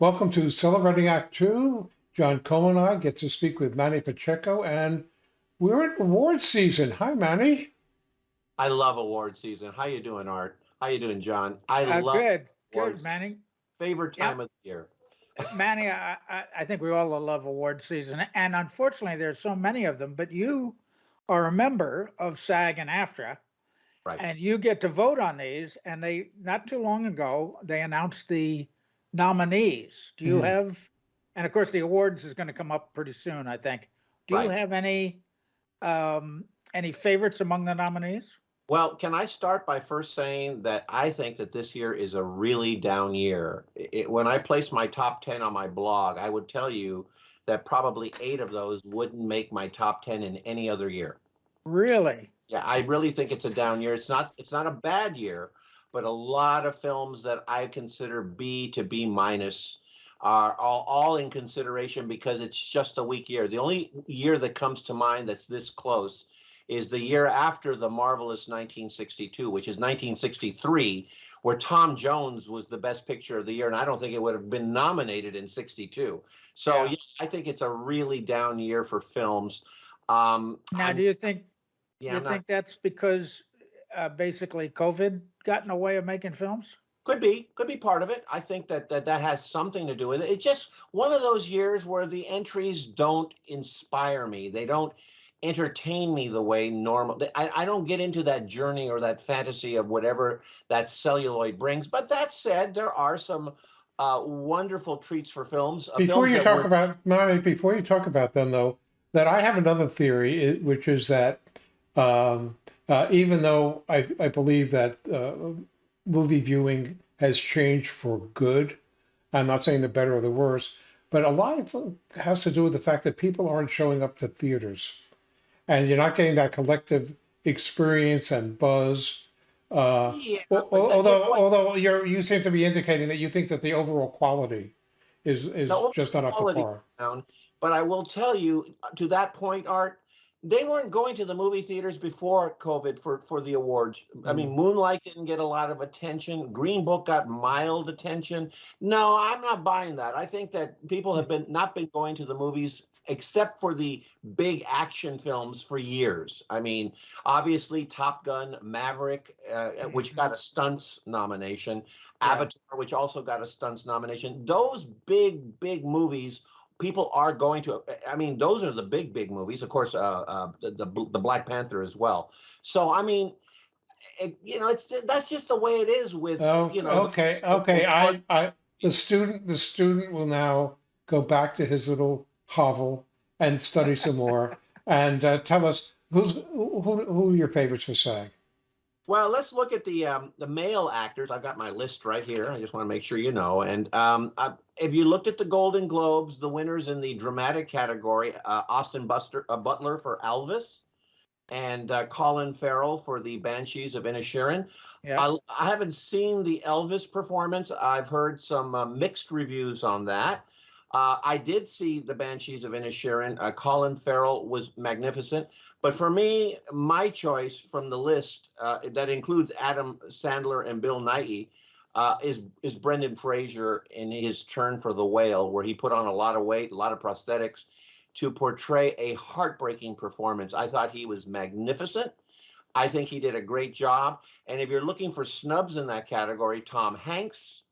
Welcome to Celebrating Act Two. John Coleman and I get to speak with Manny Pacheco, and we're in award season. Hi, Manny. I love award season. How you doing, Art? How you doing, John? I Uh, love good, awards. good, Manny. favorite Yeah. time of the year. Manny, I, I, I think we all love award season, and unfortunately, there's so many of them. But you are a member of SAG and AFTRA, Right. and you get to vote on these. And they not too long ago they announced the nominees. Do you Mhm. have? And of course, the awards is going to come up pretty soon, I think. Do you have any um, any favorites among the nominees? Well, can I start by first saying that I think that this year is a really down year. It, when I place my top 10 on my blog, I would tell you that probably eight of those wouldn't make my top 10 in any other year. Really? Yeah, I really think it's a down year. It's not it's not a bad year, but a lot of films that I consider B to B minus are all, all in consideration because it's just a weak year. The only year that comes to mind that's this close is the year after the marvelous 1962, which is 1963, where Tom Jones was the best picture of the year, and I don't think it would have been nominated in 62. So Yeah. yeah, I think it's a really down year for films. Um, Now, I'm- do you think yeah, you I'm not- think that's because uh, basically COVID got in the way of making films? Could be, could be part of it. I think that, that that has something to do with it. It's just one of those years where the entries don't inspire me. They don't entertain me the way normal. I, I don't get into that journey or that fantasy of whatever that celluloid brings. But that said, there are some uh, wonderful treats for films. uh, Before films you talk were- about Manny, before you talk about them, though, that I have another theory, which is that um, uh, even though I, I believe that uh, movie viewing has changed for good, I'm not saying the better or the worse, but a lot of it has to do with the fact that people aren't showing up to theaters, and you're not getting that collective experience and buzz. Uh, Yeah, Al- but al- you know although although you're you seem to be indicating that you think that the overall quality is is just not up to par. down. But I will tell you, uh, to that point, Art, they weren't going to the movie theaters before COVID for for the awards. I mean, Moonlight didn't get a lot of attention. Green Book got mild attention. No, I'm not buying that. I think that people have been not been going to the movies except for the big action films for years. I mean, obviously Top Gun, Maverick, uh, which Mhm. got a stunts nomination. Avatar, which also got a stunts nomination. Those big, big movies people are going to i mean those are the big big movies of course uh, uh the, the the black panther as well so i mean it, you know it's that's just the way it is with Oh, you know okay, the okay. I, I, the student, the student will now go back to his little hovel and study some more, and uh, tell us who's who, who who are your favorites for SAG. Well let's look at the um the male actors i've got my list right here i just want to make sure you know and um uh, if you looked at the golden globes the winners in the dramatic category uh, austin buster uh, butler for elvis and uh, colin farrell for the banshees of inisherin Yeah. I, I haven't seen the Elvis performance. I've heard some uh, mixed reviews on that. Uh, I did see the Banshees of Inisherin. Uh, Colin Farrell was magnificent. But for me, my choice from the list uh, that includes Adam Sandler and Bill Nighy uh, is is Brendan Fraser in his turn for the whale, where he put on a lot of weight, a lot of prosthetics to portray a heartbreaking performance. I thought he was magnificent. I think he did a great job. And if you're looking for snubs in that category, Tom Hanks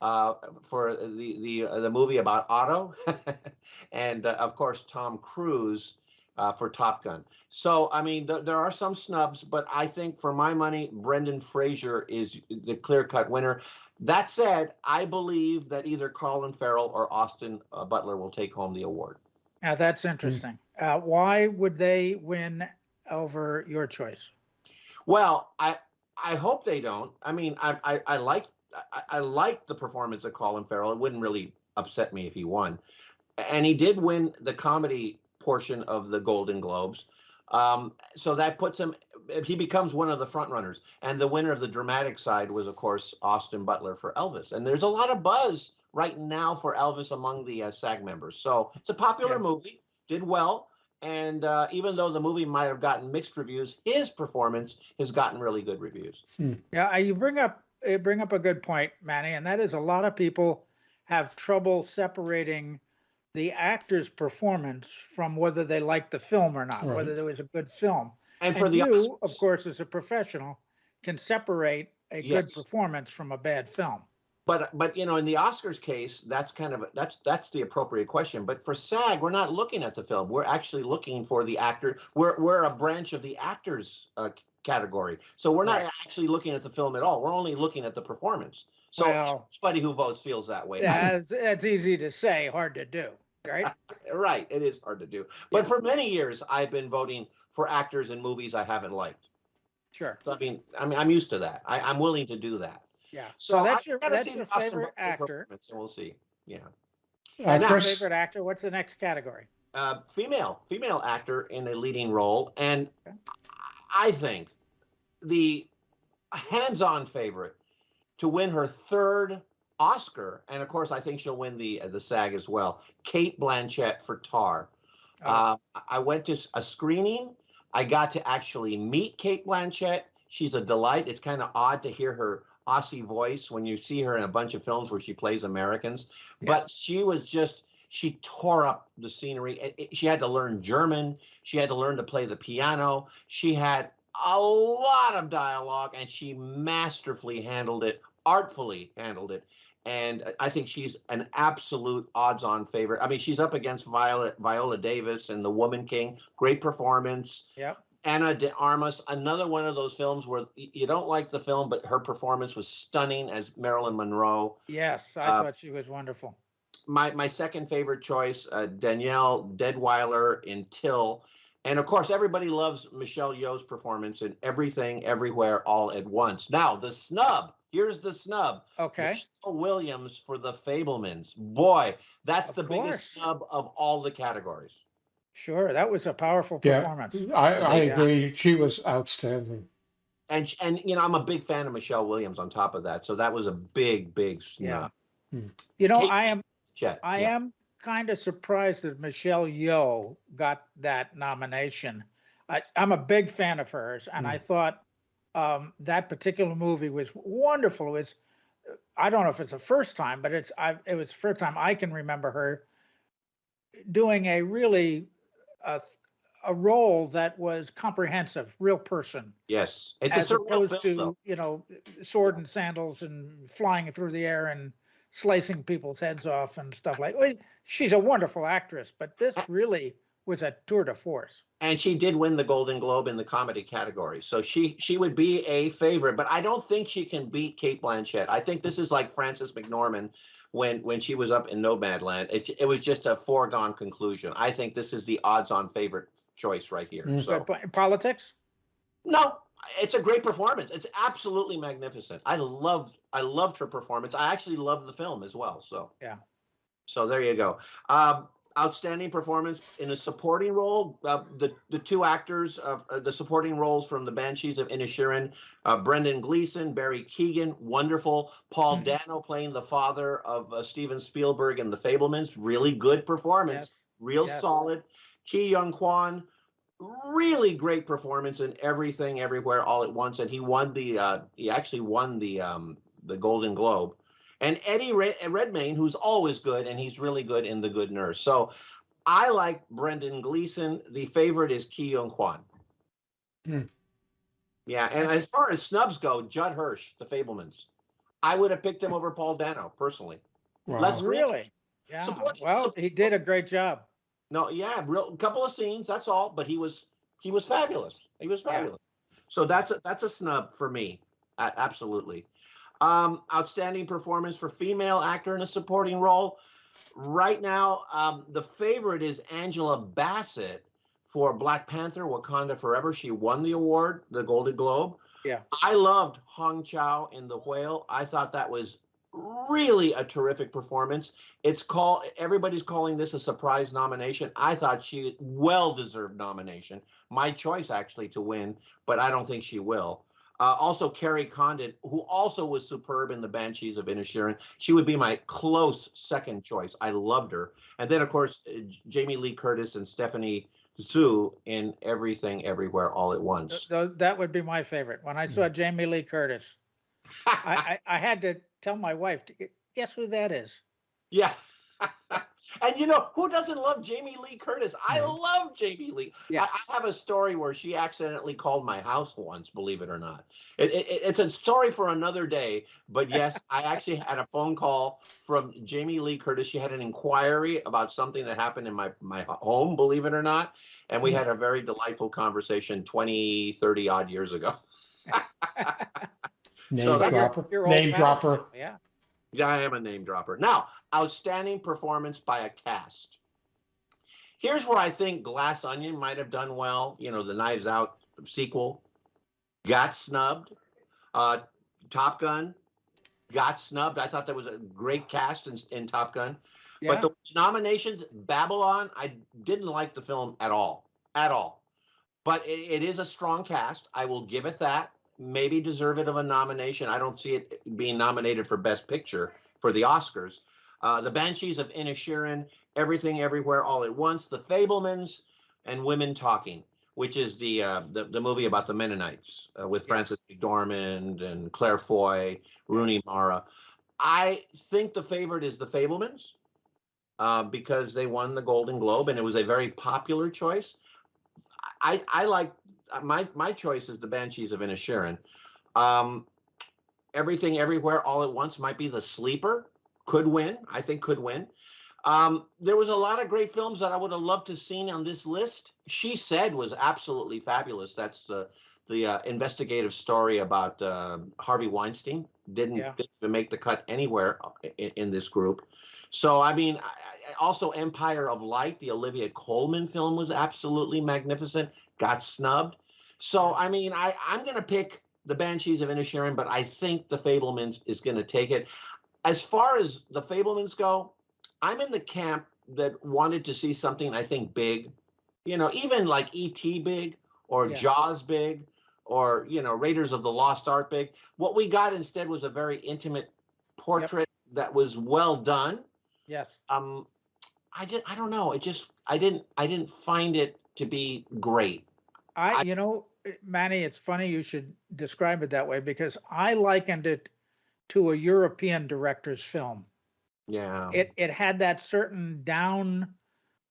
uh, for the the uh, the movie about Otto, and uh, of course Tom Cruise uh, for Top Gun. So I mean, th- there are some snubs, but I think for my money, Brendan Fraser is the clear-cut winner. That said, I believe that either Colin Farrell or Austin uh, Butler will take home the award. Now that's interesting. Uh, why would they win over your choice? Well, I I hope they don't. I mean, I I, I like I, I like the performance of Colin Farrell. It wouldn't really upset me if he won, and he did win the comedy portion of the Golden Globes. Um, so that puts him. He becomes one of the front runners, and the winner of the dramatic side was, of course, Austin Butler for Elvis. And there's a lot of buzz right now for Elvis among the uh, SAG members. So it's a popular Yeah. movie, did well, and uh, even though the movie might have gotten mixed reviews, his performance has gotten really good reviews. Yeah, uh, you bring up you bring up a good point, Manny, and that is a lot of people have trouble separating the actor's performance from whether they liked the film or not, Right. whether there was a good film. And for And the you, of course, as a professional, can separate a good performance from a bad film. But but you know, in the Oscars case, that's kind of that's that's the appropriate question. But for SAG, we're not looking at the film. We're actually looking for the actor. We're we're a branch of the actors uh, category. So we're not Right. actually looking at the film at all. We're only looking at the performance. So Well- everybody who votes feels that way. That's, that's easy to say, hard to do, right? right, it is hard to do. But Yeah. for many years, I've been voting for actors in movies I haven't liked. Sure, So I mean, I mean, I'm used to that. I, I'm willing to do that. yeah. So, So that's your, that's see your favorite actor. performance, and we'll see. Yeah. Uh, Now- Chris, Favorite actor, what's the next category? uh, female female actor in a leading role, and Okay. I think the hands-on favorite to win her third Oscar, and of course, I think she'll win the the SAG as well. Cate Blanchett for Tar. Oh, Uh, I went to a screening. I got to actually meet Cate Blanchett. She's a delight. It's kind of odd to hear her Aussie voice when you see her in a bunch of films where she plays Americans, Yeah. but she was just she tore up the scenery. It- it- she had to learn German. She had to learn to play the piano. She had a lot of dialogue, and she masterfully handled it, artfully handled it. And I- I think she's an absolute odds-on favorite. I mean, she's up against Viola Viola Davis and The Woman King. Great performance. Yeah. Ana de Armas, another one of those films where you don't like the film, but her performance was stunning as Marilyn Monroe. yes, I Uh, thought she was wonderful. My my second favorite choice, uh, Danielle Deadwyler in Till, and of course everybody loves Michelle Yeoh's performance in Everything, Everywhere, All at Once. Now the snub. Here's the snub. Okay, Michelle Williams for The Fabelmans. Boy, that's Of the biggest snub of all the categories. sure, that was a powerful Yeah. performance. I, I Yeah. agree. She was outstanding. And and you know I'm a big fan of Michelle Williams on top of that, so that was a big big snub. Yeah. snub. Hmm. You know, Kate- I am, Chet, I yeah. am kind of surprised that Michelle Yeoh got that nomination. I, I'm a big fan of hers, and I hmm. thought um, that particular movie was wonderful. It was, I don't know if it's the first time, but it's, I, it was the first time I can remember her doing a really uh, a role that was comprehensive, real person, Yes, it's a as opposed film, to though. you know sword and sandals and flying through the air and slicing people's heads off and stuff like. Well, she's a wonderful actress, but this really was a tour de force. and she did win the Golden Globe in the comedy category, so she she would be a favorite. But I don't think she can beat Cate Blanchett. I think this is like Frances McDormand when when she was up in Nomadland. It it was just a foregone conclusion. I think this is the odds-on favorite choice right here. Mm. So But politics, no, it's a great performance. It's absolutely magnificent. I loved I loved her performance. I actually loved the film as well. So Yeah. So there you go. Um, outstanding performance in a supporting role. Uh, the the two actors of uh, the supporting roles from the Banshees of Inisherin, uh, Brendan Gleeson, Barry Keoghan, wonderful. Paul Mhm. Dano playing the father of uh, Steven Spielberg and the Fabelmans, really good performance yes, real Yes. solid. Ke Huy Quan, really great performance in everything, everywhere, all at once, and he won the. Uh, he actually won the um, the Golden Globe. And Eddie Red- Redmayne, who's always good, and he's really good in The Good Nurse. So I like Brendan Gleeson. The favorite is Ke Huy Quan. Hmm. Yeah, and as far as snubs go, Judd Hirsch, The Fabelmans. I would have picked him over Paul Dano personally. Wow. Let's- really. Yeah. Support- Well, support- he did a great job. No, yeah, real couple of scenes, that's all. But he was he was fabulous. He was Yeah. fabulous. So that's a that's a snub for me. A- absolutely. Um, outstanding performance for female actor in a supporting role. Right now, um, the favorite is Angela Bassett for Black Panther: Wakanda Forever. She won the award, the Golden Globe. Yeah. I loved Hong Chau in The Whale. I thought that was really a terrific performance. It's called everybody's calling this a surprise nomination. I thought she well deserved nomination. My choice actually to win, but I don't think she will. Uh, also, Kerry Condon, who also was superb in the Banshees of Inisherin. She would be my close second choice. I loved her. And then, of course, uh, Jamie Lee Curtis and Stephanie Hsu in Everything, Everywhere, All at Once. th- That would be my favorite. When I saw Jamie Lee Curtis, I, I, I had to tell my wife, "Guess who that is?" Yeah. and you know, who doesn't love Jamie Lee Curtis? I Right. love Jamie Lee. Yeah. I, I have a story where she accidentally called my house once, believe it or not. It, it, it's a story for another day. But yes, I actually had a phone call from Jamie Lee Curtis. She had an inquiry about something that happened in my, my home, believe it or not. And we Hmm. had a very delightful conversation 20, 30 odd years ago. Name So dropper. Name dropper. Yeah. Yeah, I am a name dropper. Now, outstanding performance by a cast. Here's where I think Glass Onion might have done well. You know, the Knives Out sequel got snubbed. Uh, Top Gun got snubbed. I thought that was a great cast in, in Top Gun. Yeah. But the nominations, Babylon, I didn't like the film at all, at all. But it, it is a strong cast. I will give it that. Maybe deserve it of a nomination. I don't see it being nominated for Best Picture for the Oscars. Uh, the Banshees of Inisherin, Everything Everywhere All at Once, The Fabelmans, and Women Talking, which is the uh, the, the movie about the Mennonites uh, with Yeah. Frances McDormand and Claire Foy, Rooney Mara. I think the favorite is The Fabelmans uh, because they won the Golden Globe and it was a very popular choice. I I like uh, my my choice is the Banshees of Inisherin. Um, Everything Everywhere All at Once might be the sleeper. Could win. I think could win. Um, there was a lot of great films that I would have loved to have seen on this list. She said was absolutely fabulous. That's the the uh, investigative story about uh, Harvey Weinstein. Didn't, Yeah. didn't even make the cut anywhere in, in this group. So I mean, I, also Empire of Light, the Olivia Colman film, was absolutely magnificent. Got snubbed. So I mean, I I'm gonna pick the Banshees of Inisherin, but I think the Fabelmans is gonna take it. As far as the Fabelmans go, I'm in the camp that wanted to see something I think big. You know, even like E.T. big or Yeah. Jaws big or you know Raiders of the Lost Ark big. What we got instead was a very intimate portrait that was well done Yes. um i did i don't know it just i didn't i didn't find it to be great I, I- you know, eh, Manny, it's funny you should describe it that way because I likened it to a European director's film. yeah It it had that certain down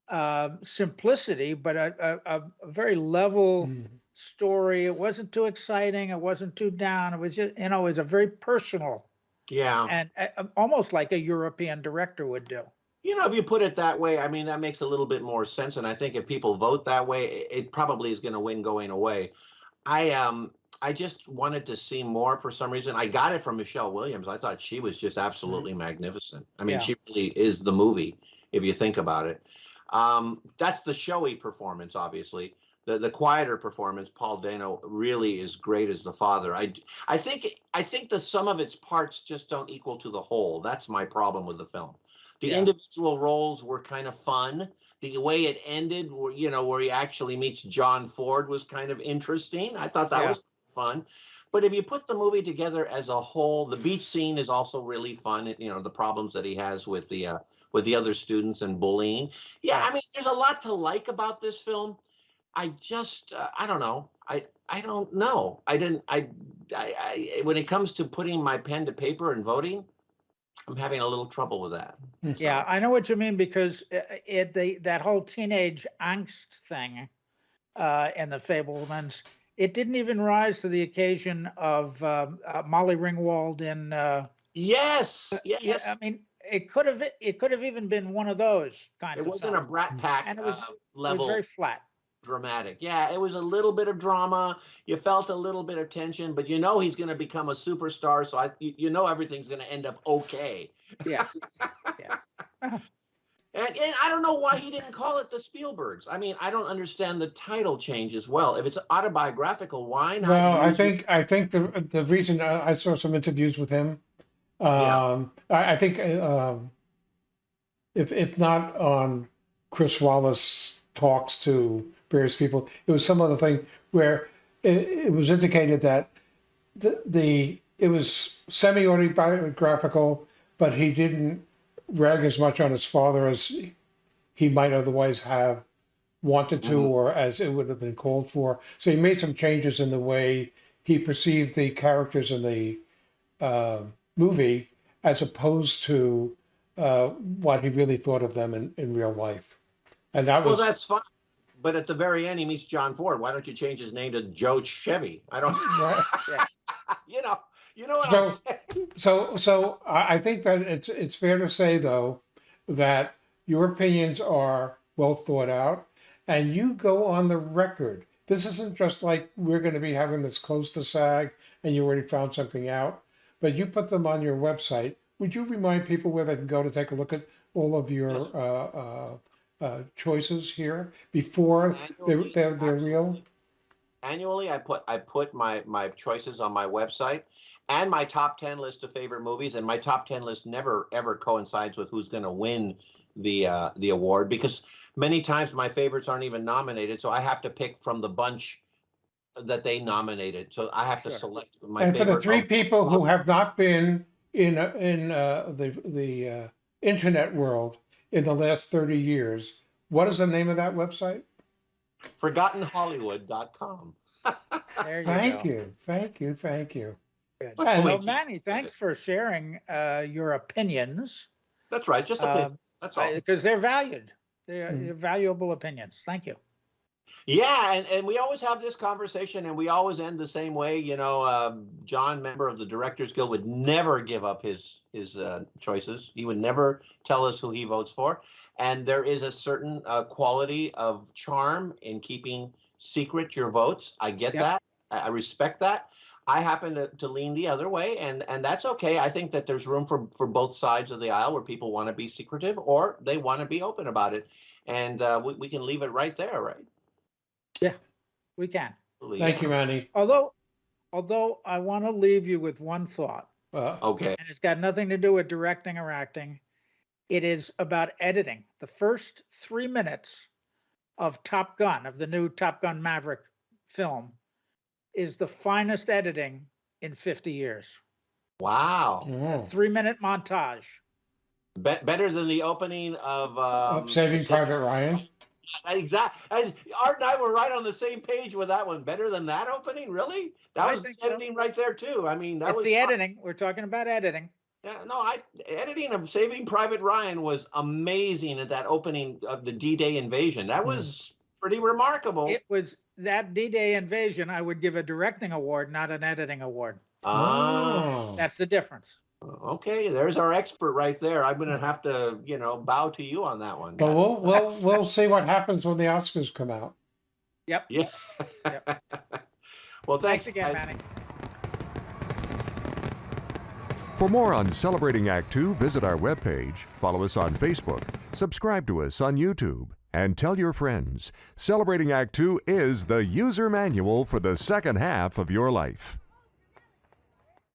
uh, simplicity, but a, a, a a very level Mm. story. It wasn't too exciting. It wasn't too down. It was just, you know, it was a very personal yeah and uh, almost like a European director would do. you know if you put it that way i mean that makes a little bit more sense and i think if people vote that way it, it probably is going to win going away i um i just wanted to see more for some reason i got it from michelle williams i thought she was just absolutely magnificent i mean Yeah. she really is the movie if you think about it um that's the showy performance obviously the the quieter performance, Paul Dano really is great as the father. I I think I think the sum of its parts just don't equal to the whole. That's my problem with the film. The Yeah. individual roles were kind of fun. The way it ended, where you know, where he actually meets John Ford, was kind of interesting. I thought that Yeah. was fun. But if you put the movie together as a whole, the beach scene is also really fun. You know, the problems that he has with the uh, with the other students and bullying. Yeah, I mean, there's a lot to like about this film. I just uh, I don't know. I I don't know. I didn't I, I I when it comes to putting my pen to paper and voting, I'm having a little trouble with that. Yeah, I know what you mean because uh, it the that whole teenage angst thing uh, in the Fabelmans, it didn't even rise to the occasion of um, uh, Molly Ringwald in. Uh, Yes, yeah, yes. I mean, it could have it could have even been one of those kinds. it wasn't a. Brat Pack And it was- uh, It was very flat. dramatic. Yeah, it was a little bit of drama. You felt a little bit of tension, but you know he's going to become a superstar, so I you, you know everything's going to end up okay. Yeah, And, and I don't know why he didn't call it the Spielbergs. I mean, I don't understand the title change as well. If it's autobiographical, why not? Well, I use it- think I think the the reason uh, I saw some interviews with him, Yeah. um, I, I think um, if if not on Chris Wallace talks to various people, it was some other thing where it, it was indicated that the the it was semi autobiographical, but he didn't rag as much on his father as he might otherwise have wanted to Mhm. or as it would have been called for. So he made some changes in the way he perceived the characters in the uh, movie as opposed to uh, what he really thought of them in, in real life. And that Well, was Well, that's fine. But at the very end, he meets John Ford. Why don't you change his name to Joe Chevy? I don't, Right. you know, you know what So- so. So I, I think that it's it's fair to say though that your opinions are well thought out, and you go on the record. This isn't just like we're going to be having this close to SAG, and you already found something out, but you put them on your website. Would you remind people where they can go to take a look at all of your Yes. uh, uh, uh, choices here before they're they're, they're real? Annually, I put I put my my choices on my website and my top ten list of favorite movies, and my top ten list never ever coincides with who's going to win the uh, the award because many times my favorites aren't even nominated, so I have to pick from the bunch that they nominated. So I have to select my and for the three of- people who have not been in uh, in uh, the the uh, internet world in the last thirty years, what is the name of that website? ForgottenHollywood.com. There you Thank go. you, thank you, thank you. Good. And- Well, Manny, thanks for sharing uh, your opinions That's right, just a pick. That's all. because they're valued. They're, Mm. they're valuable opinions. Thank you. Yeah, and, and we always have this conversation, and we always end the same way. You know, um, John, member of the Directors Guild, would never give up his his uh, choices. He would never tell us who he votes for. And there is a certain uh, quality of charm in keeping secret your votes. I get Yep. that. I I respect that. I happen to, to lean the other way, and and that's okay. I think that there's room for for both sides of the aisle where people want to be secretive or they want to be open about it, and uh, we, we can leave it right there, right? Yeah, we can. Thank you, Manny. Although, although I want to leave you with one thought, Uh, Okay. and it's got nothing to do with directing or acting. It is about editing. The first three minutes of Top Gun, of the new Top Gun Maverick film, is the finest editing in 50 years. Wow. Three minute montage. Be- better than the opening of um, of Saving Private Ryan. Exactly. Art and I were right on the same page with that one. Better than that opening, really? That I was think so. editing right there too. I mean, that It's was the fun. editing. We're talking about editing. Yeah, no, I editing of Saving Private Ryan was amazing at that opening of the D-Day invasion. That Hmm. was pretty remarkable. It was that D-Day invasion. I would give a directing award, not an editing award. Ah, Oh. That's the difference. okay. There's our expert right there. I'm gonna have to, you know, bow to you on that one. But guys. we'll we'll we'll see what happens when the Oscars come out. Yep. Yeah. Yep. well, Thanks thanks, again, guys. Manny. For more on Celebrating Act Two, visit our webpage, follow us on Facebook, subscribe to us on YouTube, and tell your friends. Celebrating Act Two is the user manual for the second half of your life.